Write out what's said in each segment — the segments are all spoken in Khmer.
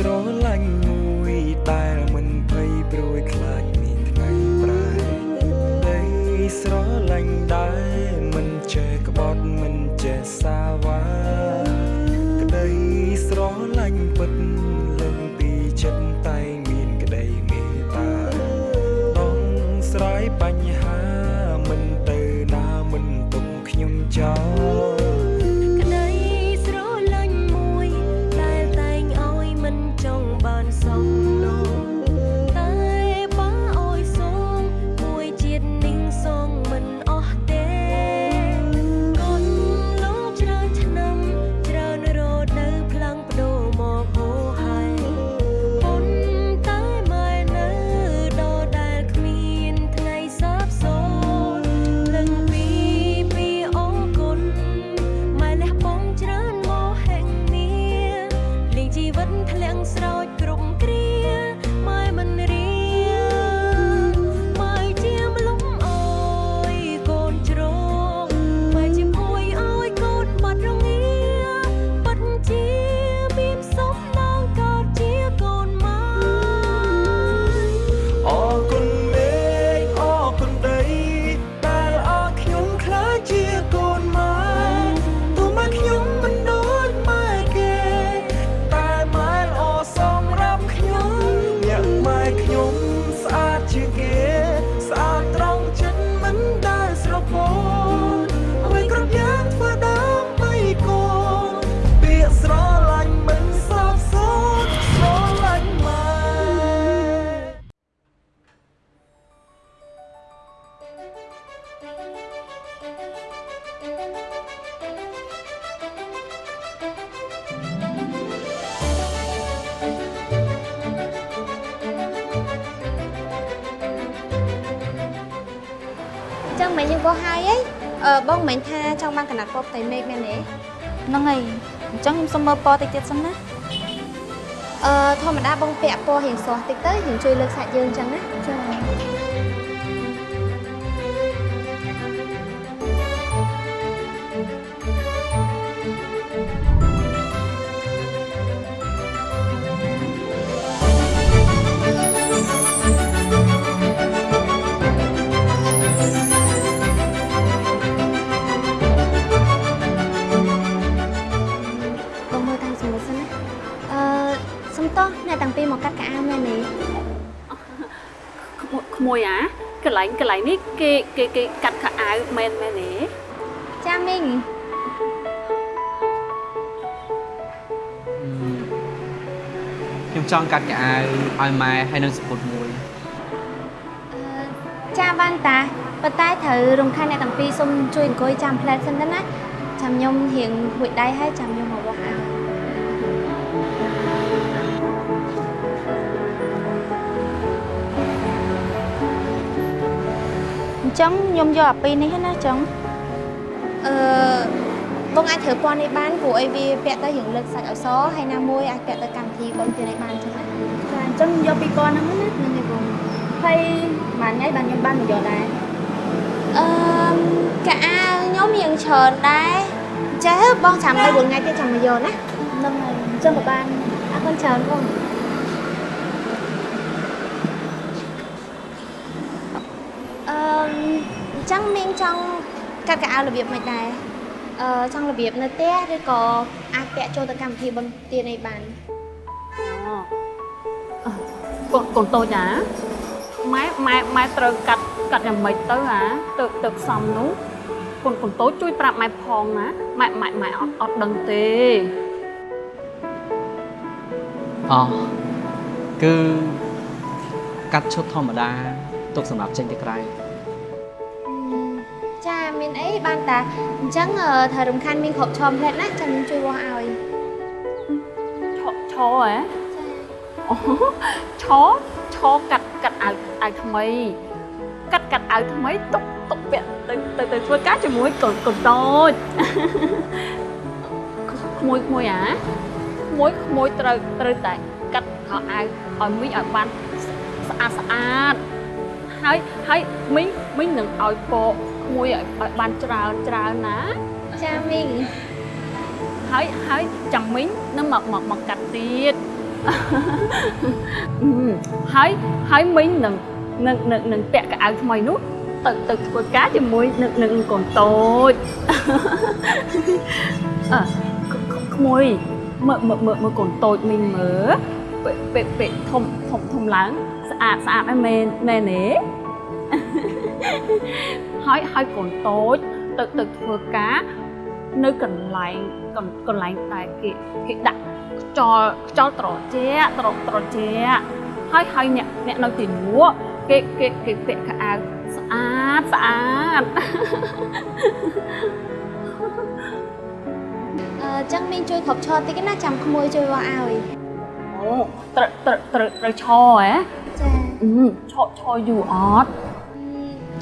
ស្រឡាញ់មួយដែលមិនភ័យព្រួយខ្លាចមានថ្ងៃប្រែដីស្រឡាញ់ដែរ វិតធ្លាក់ស្រោ ចឹងមិនយើងបោះហើយអីអឺបងមិនមែនថាចង់បានកណាត់ពណ៌ផ្ទៃមេឃមែនទេហ្នឹងហើយអញ្ចឹងខ្ញុំសុំមើលពណ៌តិចទៀតសិនណាអឺធម្មតាបងពាក់ពណ៌រៀងស្រស់តិចទៅរៀងជួយលើកសាច់យើងអញ្ចឹងណាចា៎ តោះអ្នកទាំងពីរមកកាត់កៅអៅមែនទេក្មួយក្មួយអាកន្លែងកន្លែងនេះគេគេគេកាត់ខោអាវមែនមែនទេចាមីងខ្ញុំចង់កាត់កៅអៅឲ្យម៉ែហើយនឹងសពុតមួយអឺចាបានតាប៉ុន្តែត្រូវរំខានអ្នកទាំងពីរសុំជួយអង្គុយចាំផ្លែតសិនទៅណាចាំខ្ញុំរៀងហួចដៃហើយចាំខ្ញុំមកបោះអៅ ចឹងខ្ញុំយកអាពីរនេះណាចឹងអឺបងអាចធ្វើពណ៌នេះបានព្រោះអីវាពាក់ទៅរៀងលើកសាច់ឲ្យសហើយណាមួយអាចពាក់ទៅកម្មវិធីបងទៀតនេះបានចឹងណាចាអញ្ចឹងយកពីរពណ៌ហ្នឹងណាហ្នឹងឯងបងហើយមួយថ្ងៃបានខ្ញុំបានមកយកដែរអឺកៅអៅខ្ញុំរៀងច្រើនដែរចេះបងចាំទៅ4ថ្ងៃទៀតចាំមកយកណាហ្នឹងហើយអញ្ចឹងក៏បានអរគុណច្រើនបងអឺអញ្ចឹងមីងចង់កាត់កៅអៅរបៀបមិនដែរអឺចង់របៀបនៅផ្ទះឬក៏អាចពាក់ចូលទៅកម្មវិធីបុណ្យទាននេះបានអូកូនកូនតូចអាម៉ែម៉ែម៉ែត្រូវកាត់កាត់យ៉ាងម៉េចទៅអាទៅទៅផ្សំនោះកូនកូនតូចជួយប្រាប់ម៉ែផងណាម៉ែម៉ែម៉ែអត់អត់ដឹងទេអោះគឺកាត់ឈុតធម្មតាទុកសម្រាប់ចេញទៅក្រៅអឺ ចាមានអីបានតាអញ្ចឹងអឺត្រូវរំខានមីងគ្រប់ឈមផ្លែតណាចាំខ្ញុំជួយវាស់ឲ្យឈឈហ៎អូឈឈកាត់កាត់អាវអាវថ្មីកាត់កាត់អាវថ្មីទុកទុកពាក់ទៅទៅទៅធ្វើការជាមួយ កូនកូនតូចក្មួយក្មួយអាក្មួយក្មួយត្រូវត្រូវតែកាត់ខោអាវឲ្យមីងឲ្យបានស្អាតស្អាតហើយហើយមីងមីងនឹងឲ្យពកក្មួយឲ្យឲ្យបានច្រើនច្រើនណាចាមីងហើយហើយចាំមីងនឹងមកមកមកកាត់ទៀតអឺហើយហើយមីងនឹងនឹងនឹងនឹងពាក់កៅអៅថ្មីនោះទៅទៅធ្វើការជាមួយនឹងនឹងកូនតូចអើក្ក្ក្មួយមើលមើលមើលមើលកូនតូចមីងមើលពេលពេលពេលធំធំធំឡើងស្អាតស្អាតហើយមែនមែនទេ ហើយហើយកូនតូចទៅទៅធ្វើការនៅកន្លែងកន្កន្លែងតែគេគេដាក់ខ្យល់ខ្យល់ត្រជាក់ត្រត្រជាក់ហើយហើយអ្នកអ្នកនៅទីនោះគេគេគេពាក់ខោអាវស្អាតស្អាតអឺចឹងមីងជួយគ្រប់ឈរតិចណាចាំក្មួយជួយវាស់ឲ្យអូត្រូវត្រូវត្រូវត្រូវឈរហ៎ចាអឺឈរឈរយូរអត់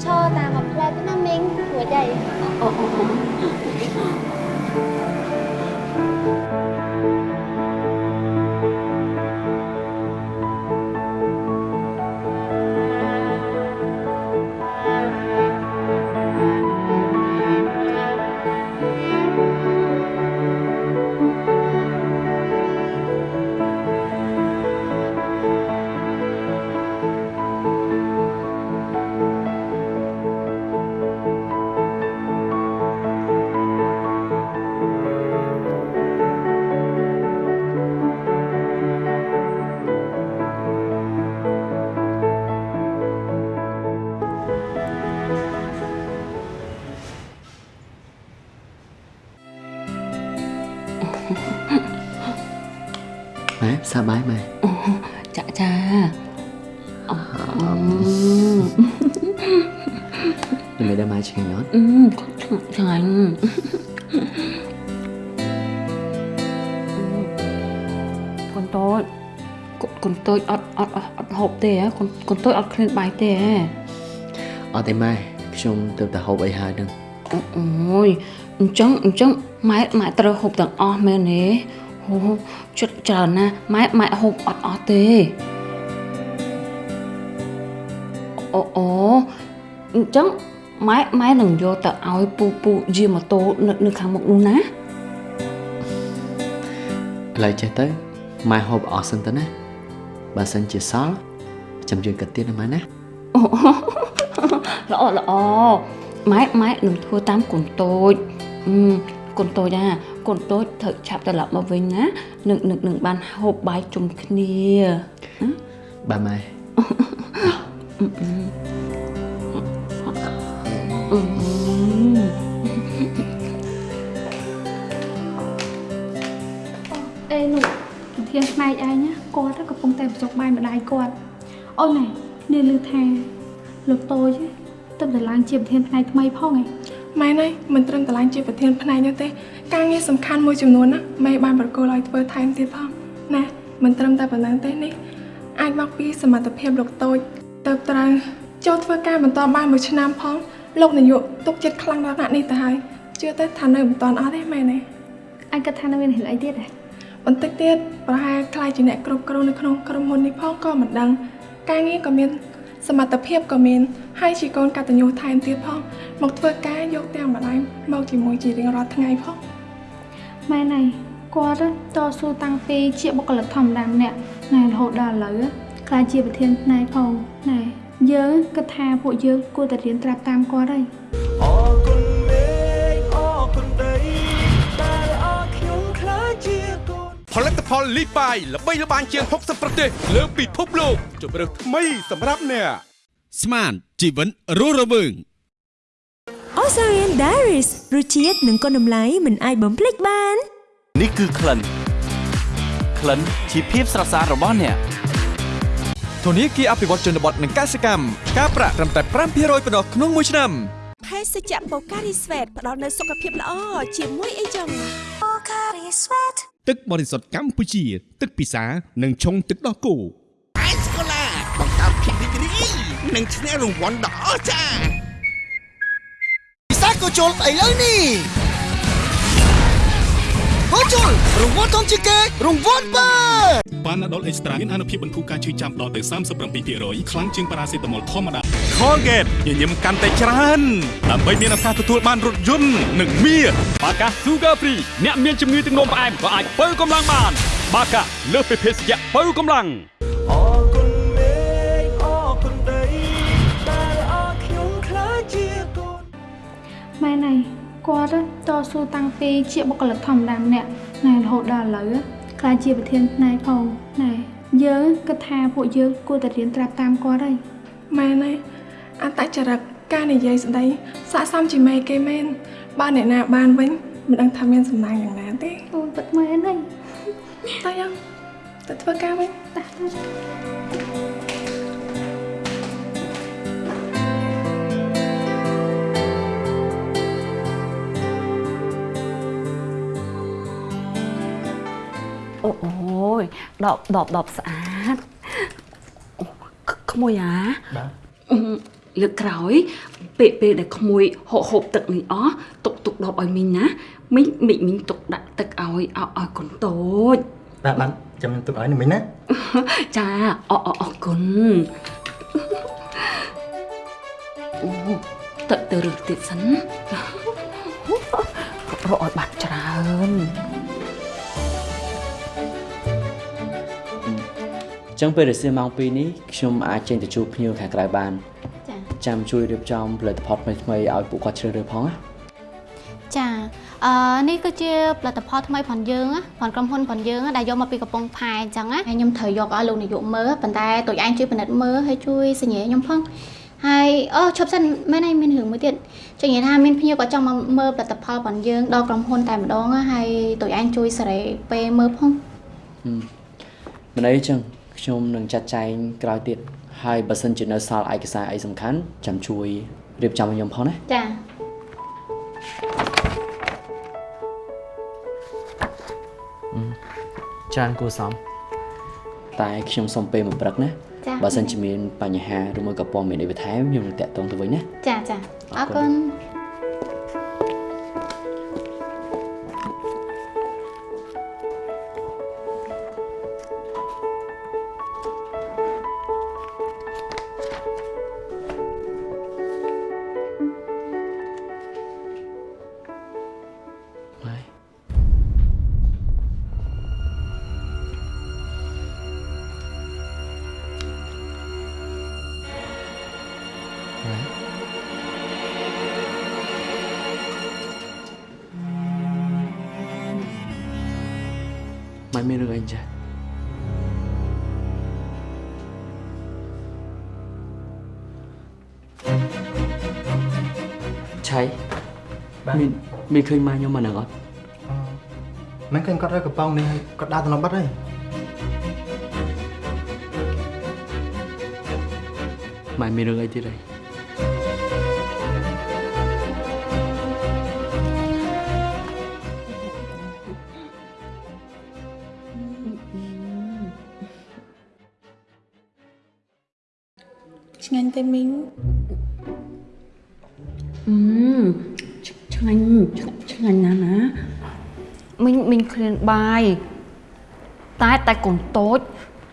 ឈរតាមមួយផ្លែទៅណាមីងរួចហើយអូអូអូម៉ែ ដល់ម៉ែឆ្ងាញ់អត់អឺឆ្ងាញ់កូនតូចកូនកូនតូចអត់អត់អត់អត់ហូបទេហ៎កូនកូនតូចអត់ឃ្លានបាយទេហ៎អត់ទេម៉ែខ្ញុំទៅតែហូបអីហើយហ្នឹងអូយអញ្ចឹងអញ្ចឹងម៉ែម៉ែត្រូវហូបទាំងអស់មែនទេហូចិត្តច្រើនណាស់ម៉ែម៉ែហូបអត់អស់ទេអូអូអញ្ចឹង ម៉ែម៉ែនឹងយកទៅឲ្យពូពូយាម៉ូតូនៅនៅខាងមុខនោះណាឥឡូវចេះទៅម៉ែហូបអស់សិនទៅណាបើសិនជាសល់ចាំជួយកាត់ទៀតណាម៉ែណាអូល្អល្អម៉ែម៉ែនឹងធ្វើតាមកូនតូចអឺកូនតូចណាកូនតូចត្រូវឆាប់ត្រឡប់មកវិញណានឹងនឹងនឹងបានហូបបាយជុំគ្នាបាទម៉ែអឺ អេនោះប្រធានផ្នែកឯងណាគាត់កំពុងតែបញ្ចុកបាយម្ដាយគាត់អូនណែនេះឮថាលោកតូចទៅតែឡើងជាប្រធានផ្នែកថ្មីផងឯងម៉ែនេះមិនត្រឹមតែឡើងជាប្រធានផ្នែកនោះទេការងារសំខាន់មួយចំនួនណាម៉ែបានប្រគល់ឲ្យធ្វើថែមទៀតផងណាមិនត្រឹមតែប៉ុណ្ណឹងទេនេះអាចមកពីសមត្ថភាពលោកតូចទៅត្រូវចូលធ្វើការបន្តបានមួយឆ្នាំផង លោកនាយកទុកចិត្តខ្លាំងដល់ថ្នាក់នេះទៅហើយជឿទៅថានៅមិនតាន់អស់ទេម៉ែណាអញគិតថានៅមានរឿងអីទៀតហ៎បន្តិចទៀតប្រហែលខ្លាយជាអ្នកគ្រប់គ្រងនៅក្នុងក្រុមហ៊ុននេះផងក៏មិនដឹងការងារក៏មានសមត្ថភាពក៏មានហើយជាកូនកតញ្ញូថែមទៀតផងមកធ្វើការយកទាំងម្ដាយមកជាមួយជារៀងរាល់ថ្ងៃផងម៉ែណៃគាត់តស៊ូតាំងពីជាបុគ្គលិកធម្មតាម្នាក់ណែរហូតដល់ឥឡូវខ្លាចជាប្រធានផ្នែកផងណែ យើងគិតថាពួកយើងគួរតែរៀនត្រាប់តាមគាត់ហើយអរគុណមេឃអរគុណដីដែលអរខ្ញុំខ្លាចជាកូនផលិតផលលីបាយល្បីល្បាញជាង60ប្រទេសលើពិភពលោកជម្រើសថ្មីសម្រាប់អ្នកស្មានជីវិតរស់រវើង Ozarian Diaries រសជាតិនិងគុណតម្លៃមិនអាចបំភ្លេចបាន នេះគឺក្លិនក្លិនជាភាពស្រស់ស្អាតរបស់អ្នក ធនាគារអភិវឌ្ឍជនបទនិងកសិកម្មការប្រាក់ត្រឹមតែ5%ប៉ុណ្ណោះក្នុងមួយឆ្នាំភេសជ្ជៈបូការីស្វេតផ្ដល់នូវសុខភាពល្អជាមួយអីចឹងបូការីស្វេតទឹកបរិសុទ្ធកម្ពុជា ទឹកពិសានិងឆុងទឹកដោះគោអេសកូឡាបង្កើតភាពរីករាយនិងឈ្នះរង្វាន់ដ៏អស្ចារ្យពិសាកូជុលស្អីលើនេះ កូជុលរង្វាន់ធំជាងគេរង្វាន់បើប៉ាណាដុលអេកស្ត្រាមានអនុភាពបន្ធូរការឈឺចាប់ដល់ទៅ37%ខ្លាំងជាងប៉ារ៉ាសេតាមុលធម្មតា Colgate ញញឹមកាន់តែច្រើនដើម្បីមានឱកាសទទួលបានរថយន្តនិងមាសបាកា Sugar Free អ្នកមានជំងឺទឹកនោមផ្អែមក៏អាចបើកម្លាំងបាន បាកាលើសពីភេសជ្ជៈបើកម្លាំងអរគុណមេឃអរគុណដីដែលអរខ្ញុំខ្លាចជាកូនម៉ែណៃ គាត់តស៊ូតាំងពីជាបុគ្គលិកធម្មតាម្នាក់ណែរហូតដល់ឥឡូវខ្លាចជាប្រធានផ្នែកផងណែយើងគិតថាពួកយើងគួរតែរៀនត្រាប់តាមគាត់ហើយម៉ែណាអត្តចរិតការនិយាយស្ដីស័ក្តិសមជាមេគេមែនបើអ្នកណាបានវិញមិនដឹងថាមានសំណាងយ៉ាងណាទេអូនពិតមែនហើយតើយ៉ាងទៅធ្វើការវិញតា អូអូយដបដបដបស្អាតអូក្ក្មួយអាបាទអឺលើកក្រោយ ពេលពេលដែលក្មួយហូបហូបទឹកនេះអស់ទុកទុកដបឲ្យមីងណាមីងមីងមីងទុកដាក់ទឹកឲ្យឲ្យឲ្យកូនតូចបាទបាទចាំខ្ញុំទុកឲ្យនេះមិញណាចាអអអរគុណអូទឹកទៅរឹសទៀតសិនរកឲ្យបាត់ច្រើន ចឹងពេលរសៀលម៉ោង2នេះខ្ញុំអាចចេញទៅជួបភ្ញៀវខាងក្រៅបានចា៎ចាំជួយរៀបចំផលិតផលថ្មីៗឲ្យពួកគាត់ជ្រើសរើសផងណាចាអឺនេះគឺជាផលិតផលថ្មីផងយើងណាផងក្រុមហ៊ុនផងយើងណាដែលយកមកពីកំពង់ផែអញ្ចឹងណាហើយខ្ញុំត្រូវយកឲ្យលោកនាយកមើលប៉ុន្តែតូចឯងជួយពិនិត្យមើលហើយជួយសញ្ញាខ្ញុំផងហើយអូឈប់សិនមែនហើយមានរឿងមួយទៀតចង់និយាយថាមានភ្ញៀវក៏ចង់មកមើលផលិតផលផងយើងដល់ក្រុមហ៊ុនតែម្ដងណាហើយតូចឯងជួយសេរីពេលមើលផងហឹមមិនអីចឹង ខ្ញុំនឹងចាត់ចែងក្រោយទៀតហើយបើសិនជានៅសល់ឯកសារអីសំខាន់ចាំជួយរៀបចំឲ្យខ្ញុំផងណាចាច្រើនគួរសមតែខ្ញុំសុំពេលមួយព្រឹកណាចាបើសិនជាមានបញ្ហាឬមួយក៏ព័ត៌មានអីបន្ថែមខ្ញុំនឹងតាក់ទងទៅវិញណាចាចាអរគុណ រឿងអីចាស់ឆៃមានមានឃើញម៉ែខ្ញុំមកនឹងអត់មិនឃើញគាត់រើកំប៉ុងនេះហើយគាត់ដើរទៅនៅបាត់ហើយម៉ែមានរឿងអីទៀតអីឆ្ទេមីងអឺឆ្ងាញ់ឆ្ងាញ់ណាស់ណាមីងមីងឃ្លានបាយតែតែកូនតូច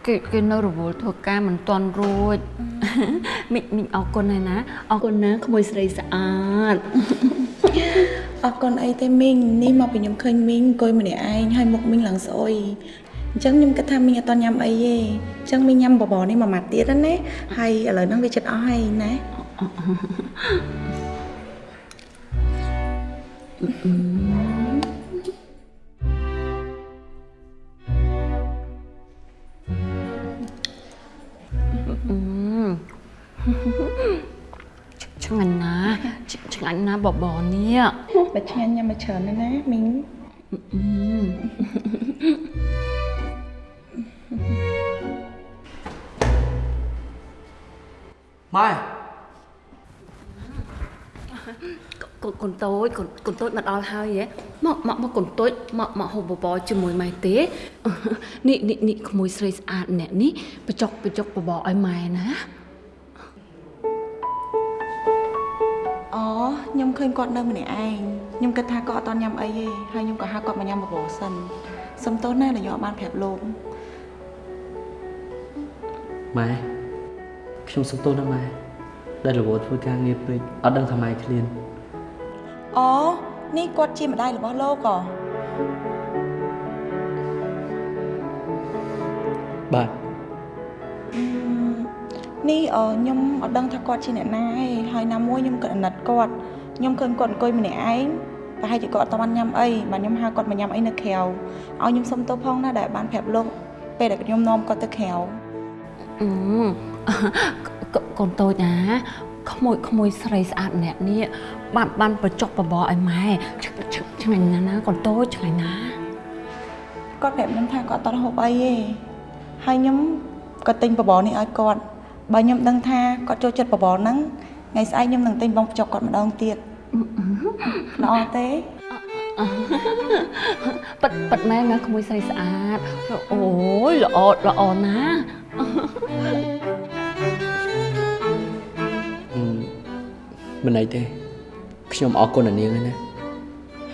គេគេនៅរវល់ធ្វើការមិនទាន់រួចមីងមីងអរគុណហើយណាអរគុណណាក្មួយស្រីស្អាតអរគុណអីទេមីងនេះមកពីខ្ញុំឃើញមីងអង្គុយម្នាក់ឯងហើយមុខមីងឡើងស្អុយអញ្ចឹងខ្ញុំគិតថាមីងអត់តញ៉ាំអីទេអញ្ចឹងមីងញ៉ាំបបរនេះមួយម៉ាត់ទៀតណាហើយឥឡូវហ្នឹងវាចិត្តអស់ហើយណាអឺឆ្ងាញ់ណាស់ឆ្ងាញ់ណាស់បបរនេះបើឆ្ងាញ់ញ៉ាំមកច្រើនណាស់ណាមីង តូចកូនកូនតូចមកដល់ហើយហ៎មកមកមកកូនតូចមកមកហូបបបរជាមួយម៉ែទេនេះនេះនេះក្មួយស្រីស្អាតម្នាក់នេះបចុកបចុកបបរឲ្យម៉ែណាអូខ្ញុំឃើញគាត់នៅម្នាក់ឯងខ្ញុំគិតថាគាត់អត់តញ៉ាំអីទេហើយខ្ញុំក៏ហៅគាត់មកញ៉ាំបបរសិនសុំទោសណាដែលខ្ញុំអត់បានប្រាប់លោកម៉ែខ្ញុំសុំទោសណាម៉ែដែលរវល់ធ្វើការងារពេកអត់ដឹងថាម៉ែឃ្លានអូ នេះគាត់ជាម្ដាយរបស់លោកហ៎បាទនេះអឺខ្ញុំអត់ដឹងថាគាត់ជាអ្នកណាទេហើយណាមួយខ្ញុំក៏អាណិតគាត់ខ្ញុំឃើញគាត់អង្គុយម្នាក់ឯងប្រហែលជាគាត់អត់តាន់ញ៉ាំអីបាទខ្ញុំហៅគាត់មកញ៉ាំអីនៅក្រៅឲ្យខ្ញុំសុំទោសផងណាដែលបានប្រាប់លោកពេលដែលខ្ញុំនាំគាត់ទៅក្រៅអឺកកូនតូចណាក្មួយក្មួយស្រីស្អាតម្នាក់នេះ បានបានបញ្ចុកបបរឲ្យម៉ែឆ្ឆ្ឆ្ងាញ់ណាស់ណាកូនតូចឆ្ងាញ់ណាស់គាត់ប្រាប់ខ្ញុំថាគាត់អត់ហូបអីទេហើយខ្ញុំក៏ទិញបបរនេះឲ្យគាត់បើខ្ញុំដឹងថាគាត់ចូលចិត្តបបរហ្នឹងថ្ងៃស្អែកខ្ញុំនឹងទិញបងបញ្ចុកគាត់ម្ដងទៀតល្អទេប៉ិតប៉ិតម៉ែណាក្មួយស្រីស្អាតអូយល្អល្អណាស់អឺមិនអីទេ ខ្ញុំអរគុណអានាងហើយណា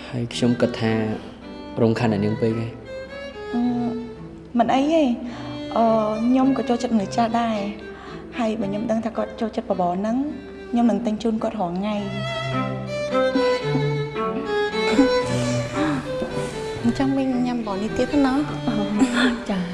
ហើយខ្ញុំគិតថារំខានអានាងពេកឯងអឺមិនអីទេអឺខ្ញុំក៏ចូលចិត្តមនុស្សចាស់ដែរហើយបើខ្ញុំដឹងថាគាត់ចូលចិត្តបបរហ្នឹងខ្ញុំនឹងទិញជូនគាត់រាល់ថ្ងៃអញ្ចឹងវិញញ៉ាំបបរនេះទៀតណាចា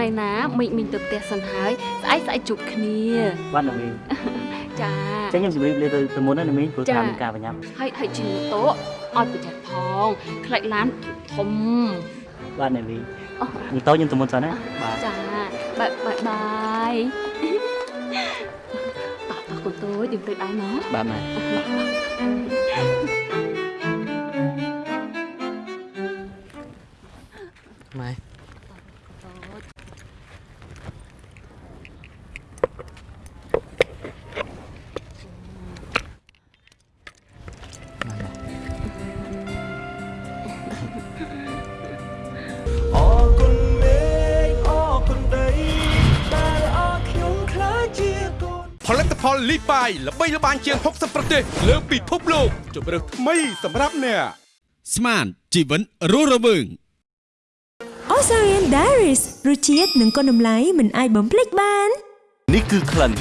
លាលាសិនឯណាមិញមិញទៅផ្ទះសិនហើយស្អែកស្អែកជួបគ្នាបាទណាមីងចាចឹងខ្ញុំជម្រាបលាទៅទៅមុនណាណាមីងព្រោះចាថាមានការប្រញាប់ហើយហើយជិះម៉ូតូឲ្យប្រចាំផងខ្លាច់ឡានធំបាទណាមីងម៉ូតូខ្ញុំទៅមុនសិនណាបាទចាបាយបាយបាយតោះតោះកូនតូចយើងទៅដែរមកបាទម៉ែម៉ែ លិតផលលីបាយល្បីល្បាញជាង60ប្រទេសលើពិភពលោកជម្រើសថ្មីសម្រាប់អ្នកស្មានជីវិតរស់រវើង Ozarian Diaries រសជាតិនិងគុណតម្លៃមិនអាចបំភ្លេចបាន នេះគឺក្លិន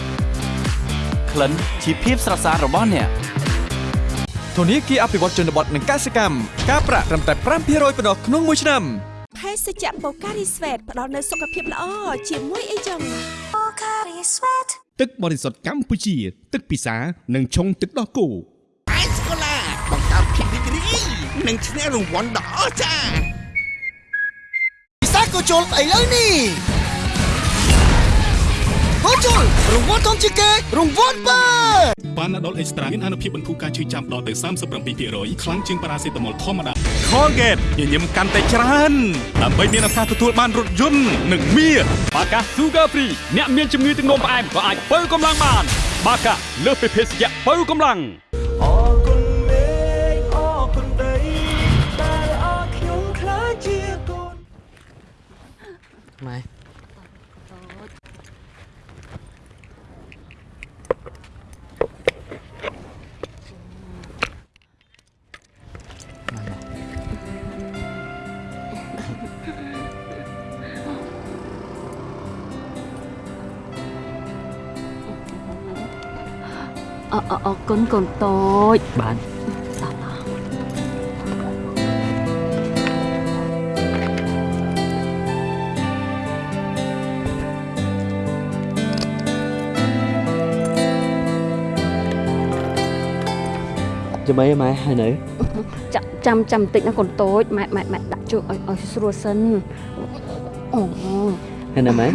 ក្លិនជាភាពស្រស់ស្អាតរបស់អ្នកធនាគារអភិវឌ្ឍជនបទនិងកសិកម្មការប្រាក់ត្រឹមតែ5%ប៉ុណ្ណោះក្នុងមួយឆ្នាំភេសជ្ជៈបូការីស្វេតផ្ដល់នូវសុខភាពល្អជាមួយអីចឹងបូការីស្វេត ទឹកបរិសុទ្ធកម្ពុជា ទឹកពិសានិងឆុងទឹកដោះគោអេសកូឡាបង្កើតភាពរីករាយនិងឈ្នះរង្វាន់ដ៏អស្ចារ្យពិសាកូជុលឥឡូវនេះ កូជុលរង្វាន់ធំជាងគេរង្វាន់បើប៉ាណាដុលអេកស្ត្រាមានអនុភាពបន្ធូរការឈឺចាំដល់ទៅ37%ខ្លាំងជាងប៉ារ៉ាសេតាមុលធម្មតា Colgate ញញឹមកាន់តែច្រើនដើម្បីមានឱកាសទទួលបានរថយន្តនិងមាសបាកា Sugar Free អ្នកមានជំងឺទឹកនោមផ្អែមក៏អាចបើកម្លាំងបាន បាកាលើសពីភេសជ្ជៈបើកម្លាំងអរគុណមេឃអរគុណដីដែលអរខ្ញុំខ្លាចជាកូនម៉ែ អអអរគុណកូនតូចបាទចាំអីម៉ែហើយនៅចាំចាំចាំបន្តិចណាកូនតូចម៉ែម៉ែម៉ែដាក់ជើងឲ្យឲ្យស្រួលសិនអូហើយនៅម៉ែ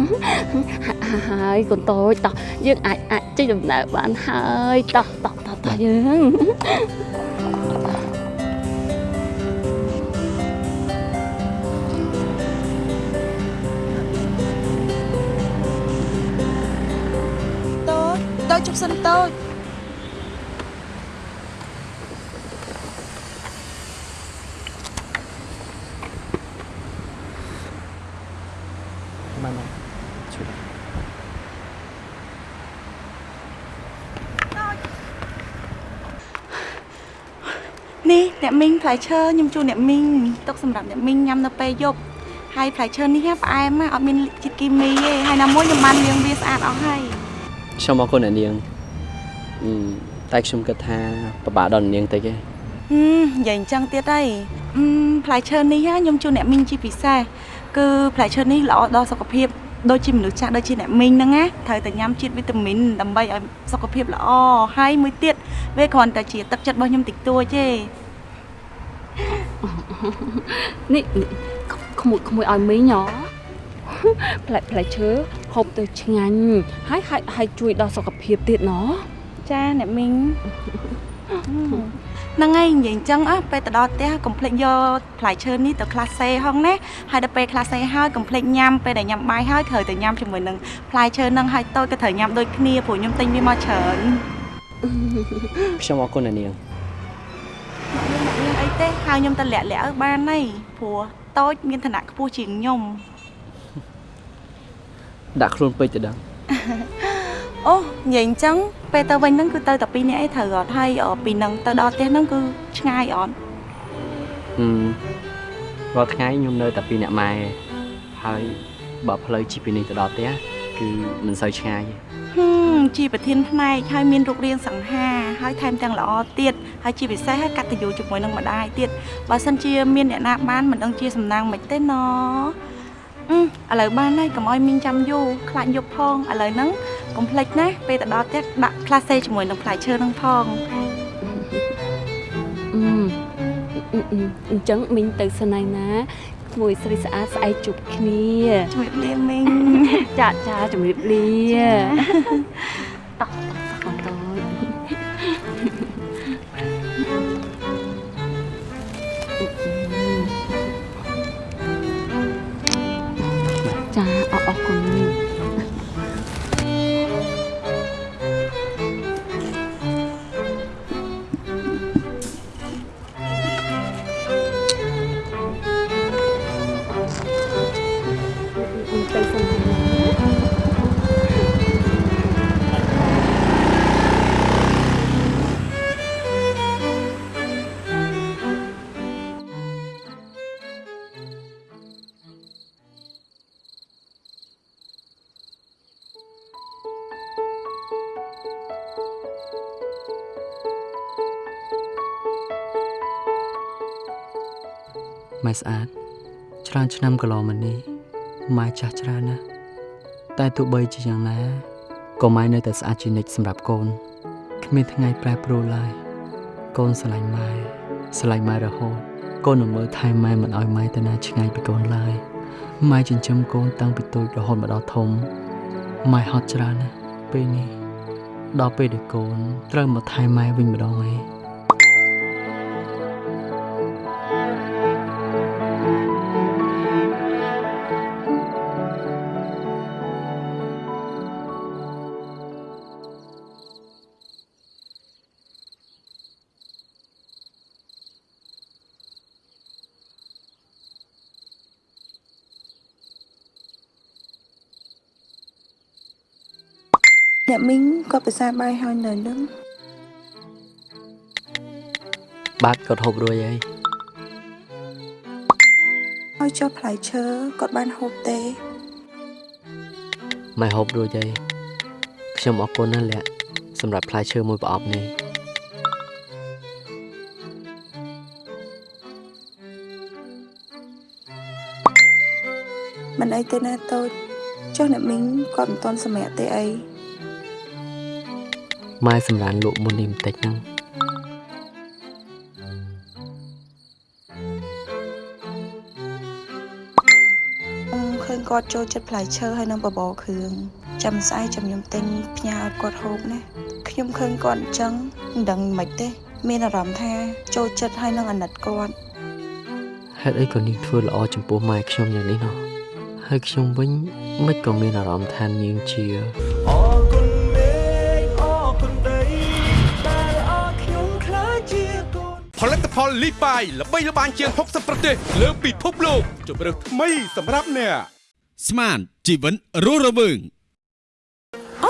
ហើយកូនតូចតោះយើងអាចអាចចេញដំណើរបានហើយតោះតោះតោះតោះយើងតូចជប់សិនតូច បានមកជួយ នេះ អ្នកមីងផ្លែឈើខ្ញុំជូនអ្នកមីងទុកសម្រាប់អ្នកមីងញ៉ាំនៅពេលយប់ហើយផ្លែឈើនេះផ្អែមណាស់អត់មានជាតិគីមីទេហើយណាមួយខ្ញុំបានលាងវាស្អាតអស់ហើយខ្ញុំអរគុណអ្នកនាងអឺតែខ្ញុំគិតថាពិបាកដល់អ្នកនាងតិចទេហឹមនិយាយអញ្ចឹងទៀតហើយអឺមផ្លែឈើនេះខ្ញុំជូនអ្នកមីងជាពិសេសគឺផ្លែឈើនេះល្អដល់សុខភាពដូចជាមនុស្សចាស់ដូចជាអ្នកមីងហ្នឹងណាត្រូវតែញ៉ាំជាតិវីតាមីនដើម្បីឲ្យសុខភាពល្អហើយមួយទៀតវាគ្រាន់តែជាទឹកចិត្តរបស់ខ្ញុំតិចតួចទេ នេះនេះក្មួយក្មួយឲ្យមីងហ៎ផ្លែផ្លែឈើហូបទៅឆ្ងាញ់ហើយហើយហើយជួយដល់សុខភាពទៀតណ៎ចាអ្នកមីងហ្នឹងហើយនិយាយអញ្ចឹងអ่ะពេលទៅដល់ផ្ទះកុំភ្លេចយកផ្លែឈើនេះទៅក្លាសេហងណាហើយដល់ពេលក្លាសេហើយកុំភ្លេចញ៉ាំពេលដែលញ៉ាំបាយហើយត្រូវតែញ៉ាំជាមួយនឹងផ្លែឈើហ្នឹងហើយតូចក៏ត្រូវញ៉ាំដូចគ្នាព្រោះខ្ញុំទិញវាមកច្រើនខ្ញុំអរគុណអ្នកនាងមានអី ទេហៅខ្ញុំទៅលាក់លាក់ឲ្យបានហើយព្រោះតូចមានឋានៈខ្ពស់ជាងខ្ញុំដាក់ខ្លួនពេកទៅដឹងអូនិយាយអញ្ចឹងពេលទៅវិញហ្នឹងគឺទៅតែពីរនាក់ឯងត្រូវអត់ហើយអឺពីហ្នឹងទៅដល់ផ្ទះហ្នឹងគឺឆ្ងាយអត់អឺរាល់ថ្ងៃខ្ញុំនៅតែពីអ្នកម៉ែហើយបើផ្លូវជិះពីនេះទៅដល់ផ្ទះគឺមិនសូវឆ្ងាយទេហឹម ជាប្រធានផ្នែកហើយមានរូបរាងសង្ហាហើយថែមទាំងល្អទៀតហើយជាពិសេសហើយកតញ្ញូជាមួយនឹងម្ដាយទៀតបើសិនជាមានអ្នកណាបានមិនដឹងជាសំណាងមិនទេណអឺឥឡូវបានហើយកុំឲ្យមីងចាំយូរខ្លាចយប់ផងឥឡូវហ្នឹងកុំភ្លេចណាពេលទៅដល់ផ្ទះដាក់ក្លាសេជាមួយនឹងផ្លែឈើហ្នឹងផងអឺអឺអឺអញ្ចឹងមីងទៅស្នៃណាក្មួយស្រីស្អាតស្អែកជួបគ្នាជំរាបលាមីងចាចាជំរាបលាតោះ ស្អាតច្រើនឆ្នាំកន្លងមកនេះម៉ែចាស់ច្រើនណាស់តែទោះបីជាយ៉ាងណាក៏ម៉ែនៅតែស្អាតជានិច្ចសម្រាប់កូនគ្មានថ្ងៃប្រែប្រួលឡើយកូនស្រឡាញ់ម៉ែស្រឡាញ់ម៉ែរហូតកូននឹងមើលថែម៉ែមិនឲ្យម៉ែទៅណាឆ្ងាយពីកូនឡើយម៉ែចិញ្ចឹមកូនតាំងពីតូចរហូតមកដល់ធំម៉ែហត់ច្រើនណាស់ពេលនេះដល់ពេលដែលកូនត្រូវមកថែម៉ែវិញម្ដងហើយ សាបាយហើយនៅនឹងបាទគាត់ហូបរួចហើយឲ្យចុះផ្លែឈើគាត់បានហូបទេម៉ែហូបរួចហើយខ្ញុំអរគុណណាស់លាក់សម្រាប់ផ្លែឈើមួយប្រអប់នេះមិនអីទេណាតូចចុះអ្នកមីងគាត់មិនទាន់សម្រាប់ទេអី ម៉ែសម្រានលក់មុននេះបន្តិចហ្នឹងខ្ញុំឃើញគាត់ចូលចិត្តផ្លែឈើហើយនឹងបបរគ្រឿងចាំស្អែកចាំខ្ញុំទិញផ្ញើឲ្យគាត់ហូបណាខ្ញុំឃើញគាត់អញ្ចឹងមិនដឹងមិនទេ មានអារម្មណ៍ថាចូលចិត្តហើយនឹងអាណិតគាត់ហេតុអីក៏នាងធ្វើល្អចំពោះម៉ែខ្ញុំយ៉ាងនេះណោះហើយខ្ញុំវិញមិនក៏មានអារម្មណ៍ថានាងជា ផលិតផលលីបាយល្បីល្បាញជាង60ប្រទេស លើពិភពលោកជម្រើសថ្មីសម្រាប់អ្នកស្មានជីវិតរស់រវើង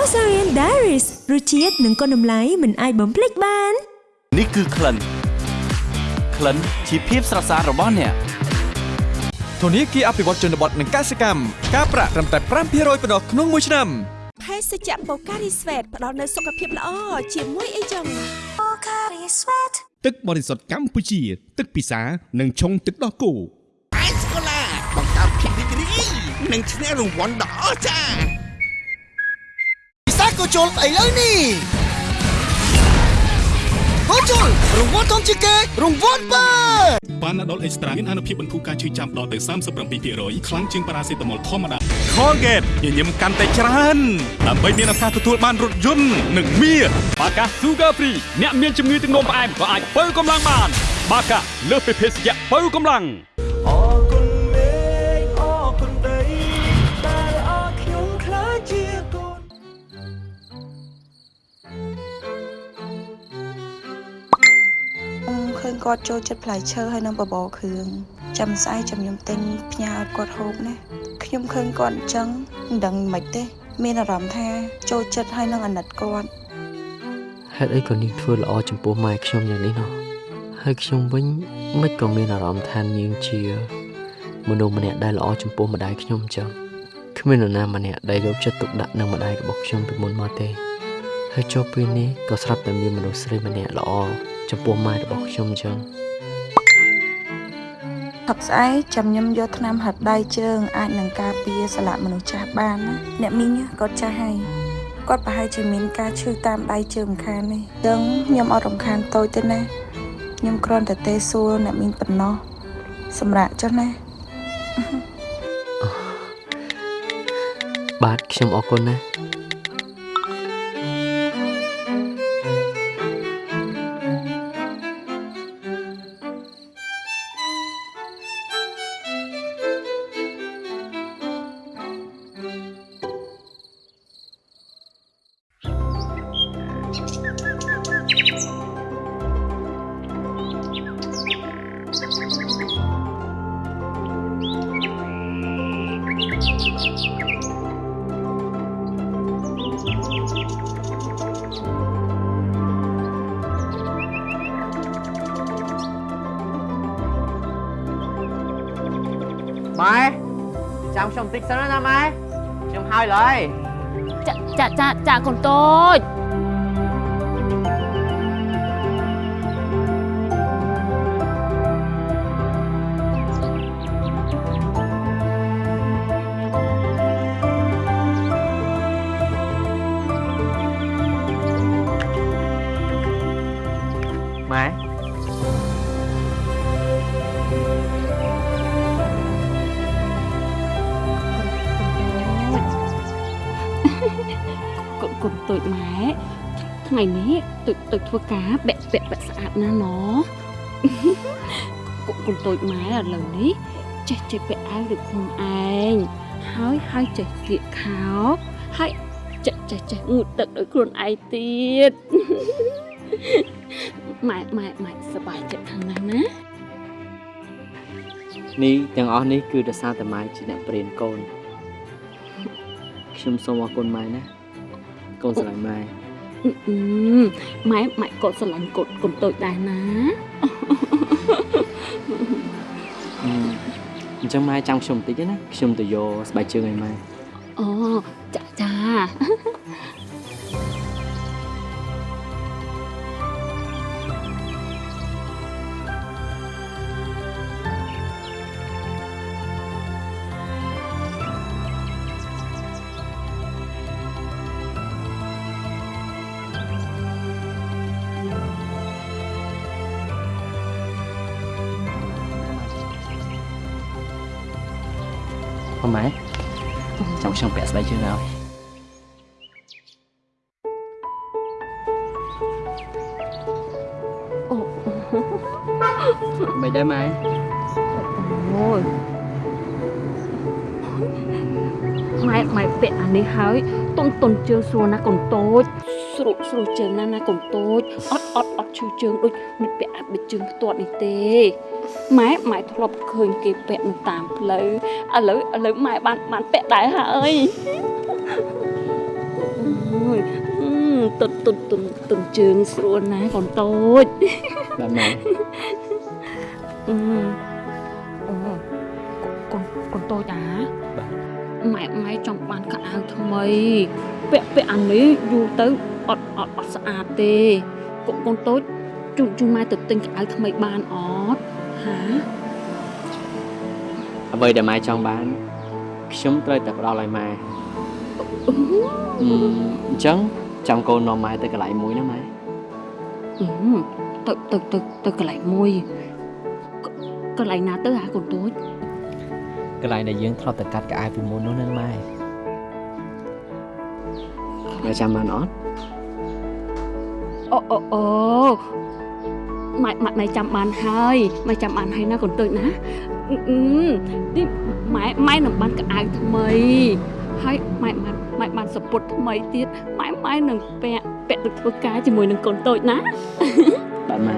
Osarian Diaries រសជាតិនិងគុណតម្លៃមិនអាចបំភ្លេចបាន នេះគឺក្លិនក្លិនជាភាពស្រស់ស្អាតរបស់អ្នកធនាគារអភិវឌ្ឍជនបទនិងកសិកម្មការប្រាក់ត្រឹមតែ5%ប៉ុណ្ណោះក្នុងមួយឆ្នាំភេសជ្ជៈបូការីស្វេតផ្ដល់នូវសុខភាពល្អជាមួយអីចឹងបូការីស្វេតទឹកបរិសុទ្ធកម្ពុជា ទឹកពិសានិងឆុងទឹកដោះគោអេសកូឡាបង្កើតភាពរីករាយនិងឈ្នះរង្វាន់ដ៏អស្ចារ្យពិសាកូជុលឥឡូវនេះកូជុលរង្វាន់ធំជាងគេរង្វាន់បើប៉ាណាដុលអេកស្ត្រាមានអនុភាពបន្ធូរការឈឺចាំដល់ទៅ37%ខ្លាំងជាងប៉ារ៉ាសេតាមុលធម្មតា Colgate ញញឹមកាន់តែច្រើនដើម្បីមានឱកាសទទួលបានរថយន្តនិងមាសបាកា Sugar Free អ្នកមានជំងឺទឹកនោមផ្អែមក៏អាចបើកម្លាំងបាន បាកាលើសពីភេសជ្ជៈបើកម្លាំងអរគុណមេឃអរគុណដីដែលអរខ្ញុំខ្លាចជាកូនខ្ញុំឃើញគាត់ចូលចិត្តផ្លែឈើហើយនឹងបបរគ្រឿងចាំស្អែកចាំខ្ញុំទិញផ្ញើឲ្យគាត់ហូបណា ខ្ញុំឃើញគាត់អញ្ចឹងមិនដឹងមិនទេ មានអារម្មណ៍ថា ចូលចិត្តហើយនឹងអាណិតគាត់ហេតុអីក៏នាងធ្វើល្អចំពោះម៉ែខ្ញុំយ៉ាងនេះណោះហើយខ្ញុំវិញមិនក៏មានអារម្មណ៍ថានាងជាមនុស្សម្នាក់ដែលល្អចំពោះម្ដាយខ្ញុំអញ្ចឹងគ្មាននរណាម្នាក់ដែលយកចិត្តទុកដាក់នឹងម្ដាយរបស់ខ្ញុំពីមុនមកទេហើយចុះពេលនេះក៏ស្រាប់តែមានមនុស្សស្រីម្នាក់ល្អចំពោះម៉ែរបស់ខ្ញុំអញ្ចឹង ថប់ស្អែកចាំខ្ញុំយកថ្នាំហាត់ដៃជើងអាចនឹងការពារសន្លាក់មនុស្សចាស់បានណាអ្នកមីងគាត់ចាស់ហើយគាត់ប្រហែលជាមានការឈឺតាមដៃជើងម្ខាងនេះដឹងខ្ញុំអត់រំខានតូចទេណាខ្ញុំគ្រាន់តែទេសួរអ្នកមីងប៉ុណ្ណោះសម្រាប់ចុះណាបាទខ្ញុំអរគុណណា ថ្ងៃនេះតូចតូចធ្វើការបែកពាក់បែកស្អាតណាស់ណកូនកូនតូចម៉ែឥឡូវនេះចេះចេះពាក់អាវដូចខ្លួនឯងហើយហើយចេះស្លៀកខោហើយចេះចេះចេះងូតទឹកដោយខ្លួនឯងទៀតម៉ែម៉ែម៉ែសប្បាយចិត្តខាងណាស់ណានេះទាំងអស់នេះគឺដោយសារតែម៉ែជាអ្នកព្រានកូនខ្ញុំសូមអរគុណម៉ែណាកូនស្រឡាញ់ម៉ែអឺអឺ ម៉ែម៉ែក៏ស្រឡាញ់កូនកូនតូចដែរណាអឺអញ្ចឹងម៉ែចាំខ្ញុំបន្តិចណាខ្ញុំទៅយកស្បែកជើងឲ្យម៉ែអូចាចា បងម៉ែចាំខ្ញុំពាក់ស្បែកជើងឲ្យអូមិនដែរម៉ែអូយម៉ែម៉ែពាក់អានេះហើយតុនតុនជើងស្រួលណាកូនតូចស្រួលស្រួលជើងណាស់ណាកូនតូចអត់អត់អត់ឈឺជើងដូចនេះពាក់អាប់ដូចជើងផ្ទាត់នេះទេ ម៉ែម៉ែធ្លាប់ឃើញគេពាក់នៅតាមផ្លូវឥឡូវឥឡូវម៉ែបានបានពាក់ដែរហើយអូយអឺតុនតុនតុនតុនជើងស្រួលណាស់កូនតូចបាទម៉ែអឺអូកូនកូនតូចអាម៉ែម៉ែចង់បានកៅអៅថ្មី ពាក់ពាក់អានេះយូរទៅអត់អត់អត់ស្អាតទេកូនកូនតូចជូនជូនម៉ែទៅទិញកៅអៅថ្មីបានអត់ហា អ្វីដែលម៉ែចង់បានខ្ញុំត្រូវតែផ្ដល់ឲ្យម៉ែអឺអញ្ចឹងចាំកូននាំម៉ែទៅកន្លែងមួយណាម៉ែអឺទៅទៅទៅទៅកន្លែងមួយកកន្លែងណាទៅអាកូនតូចកន្លែងដែលយើងធ្លាប់តែកាត់កៅអៅពីមុននោះណាម៉ែម៉ែចាំបានអត់អូអូអូ ម៉ែម៉ែម៉ែចាំបានហើយម៉ែចាំបានហើយណាកូនតូចណាអឺអឺនេះម៉ែម៉ែនឹងបានកៅអៅថ្មីហើយម៉ែម៉ែម៉ែបានសពុតថ្មីទៀតម៉ែម៉ែនឹងពាក់ពាក់ទៅធ្វើការជាមួយនឹងកូនតូចណាបាទម៉ែ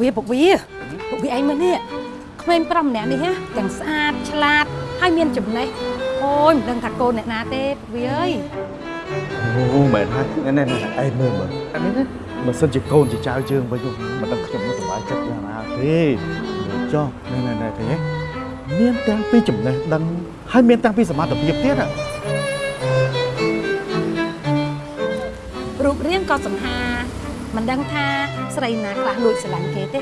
វាពុកវាពុកវាឯងមើលនេះក្មេងប្រុសម្នាក់នេះហ៎ទាំងស្អាតឆ្លាតហើយមានចំណេះអូយមិនដឹងថាកូនអ្នកណាទេពុកវាអើយអូមែនហើយណែណែណែឯងមើលមើលអានេះណាបើសិនជាកូនជាចៅយើងវិញនោះមិនដឹងខ្ញុំនឹងសប្បាយចិត្តយ៉ាងណាទេចុះណែណែណែទេមានទាំងពីចំណេះដឹងហើយមានទាំងពីសមត្ថភាពទៀតហ៎រូបរាងក៏សង្ហា មិនដឹងថាស្រីណាខ្លះលួចស្រឡាញ់គេទេ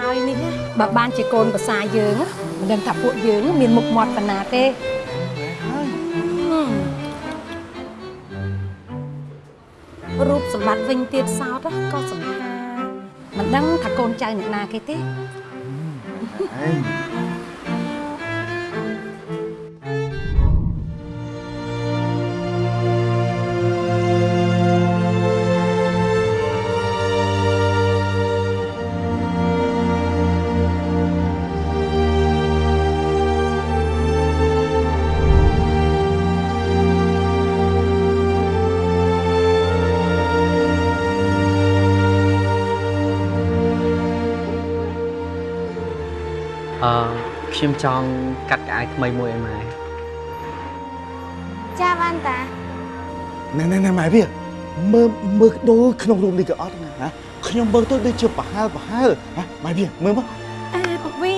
ហើយនេះណាបើបានជាកូនប្រសាយើងណាមិនដឹងថាពួកយើងមានមុខមាត់ប៉ុណ្ណាទេហឹមរូបសម្បត្តិវិញទៀតសោតណាក៏សង្ហាមិនដឹងថាកូនចៅអ្នកណាគេទេឯ អឺខ្ញុំចង់កាត់កៅអៅថ្មីមួយឲ្យម៉ែចាបានតាណែណែណែម៉ែវាមើលមើលដូចក្នុងរូបនេះក៏អត់ណាហ៎ខ្ញុំមើលទៅដូចជាប្រហែលប្រហែលហ៎ម៉ែវាមើលមកអេពុកវា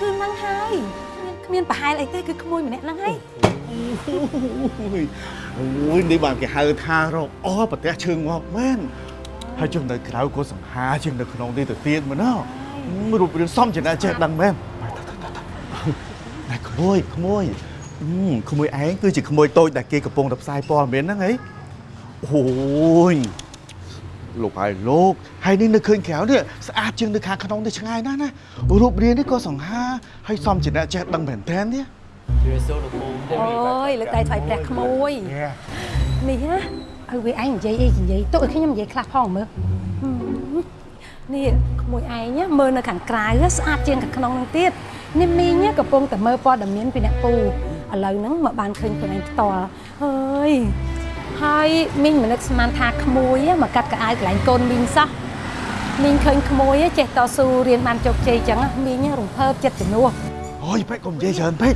គឺហ្នឹងហើយគ្មានគ្មានប្រហែលអីទេគឺក្មួយម្នាក់ហ្នឹងហើយអូយអូយនេះបានគេហៅថារកអប្រទេសជើងមកមែនហើយចុះនៅក្រៅក៏សង្ហាជាងនៅក្នុងនេះទៅទៀតមែនណា រូបរាងសមជាអ្នកចេះដឹងមែនណែក្មួយក្មួយអឺក្មួយឯងគឺជាក្មួយតូចដែលគេកំពុងតែផ្សាយព័ត៌មានហ្នឹងហីអូយលោកហើយលោកហើយនេះនៅឃើញក្រៅនេះស្អាតជាងនៅខាងក្នុងនេះឆ្ងាយណាស់ណារូបរាងនេះក៏សង្ហាហើយសមជាអ្នកចេះដឹងមែនតើនេះអូយលើកដៃថ្លៃព្រះក្មួយនេះណាឲ្យវាឯងនិយាយអីនិយាយទុកឲ្យខ្ញុំនិយាយខ្លះផងមើលហឹម នេះក្មួយឯងណាមើលនៅខាងក្រៅស្អាតជាងខាងក្នុងហ្នឹងទៀតនេះមីងកំពុងតែមើលព័ត៌មានពីអ្នកពូឥឡូវហ្នឹងមកបានឃើញខ្លួនឯងផ្ទាល់ហើយហើយមីងមិននឹកស្មានថាក្មួយមកកាត់កៅអៅកន្លែងកូនមីងសោះមីងឃើញក្មួយចេះតស៊ូរៀនបានជោគជ័យចឹងមីងរំភើបចិត្តជំនួសអូយពេកកុំនិយាយច្រើនពេក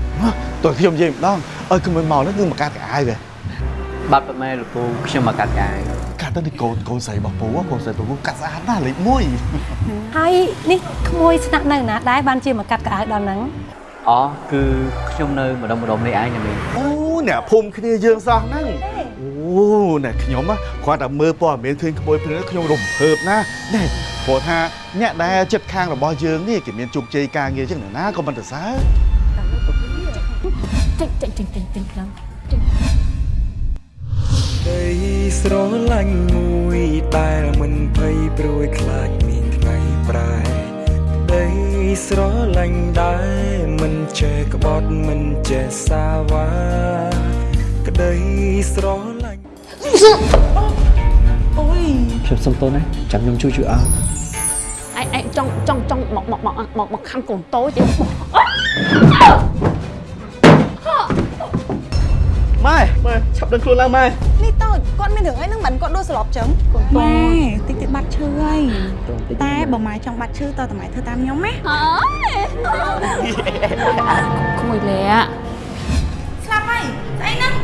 តើខ្ញុំនិយាយម្ដងឲ្យក្មួយមកនេះគឺមកកាត់កៅអៅហ៎បាទប៉ាម៉ែលោកពូខ្ញុំមកកាត់កៅអៅកាត់ ទៅនេះកូនកូនស្រីរបស់ពូកូនស្រីពូកាត់ស្អាតណាស់លេខ1ហើយនេះក្មួយស្នាក់នៅណាដែរបានជាមកកាត់កៅអៅដល់ហ្នឹងអូគឺខ្ញុំនៅម្ដុំម្ដុំនេះឯងណាមីងអូអ្នកភូមិគ្នាយើងសោះហ្នឹងអូអ្នកខ្ញុំគាត់តែមើលព័ត៌មានឃើញក្មួយព្រឹកខ្ញុំរំភើបណាណែព្រោះថាអ្នកដែលចិត្តខាងរបស់យើងនេះគេមានជោគជ័យការងារចឹងណាក៏មិនទៅសើចេញចេញចេញចេញចេញខ្លាំង ស្រឡាញ់មួយដែលមិនភ័យព្រួយខ្លាចមានថ្ងៃប្រែដីស្រឡាញ់ដែលមិនចេះក្បត់មិនចេះសាវ៉ាក្ដីស្រឡាញ់អូយខ្ញុំសុំទោសណាចាំខ្ញុំជួយជួយអើចង់ចង់ចង់មកមកមកមកមកខាងកូនតូចទេម៉ែម៉ែឆាប់ដឹងខ្លួនឡើងម៉ែ នេះតូចគាត់មានរឿងអីហ្នឹងមិនគាត់ដួលសន្លប់ចឹងម៉ែតិចតិចបាត់ឈឺហើយតែបើម៉ែចង់បាត់ឈឺតើតាម៉ែធ្វើតាមខ្ញុំណាក្មួយលាក់ស្លាប់ហើយស្អីហ្នឹង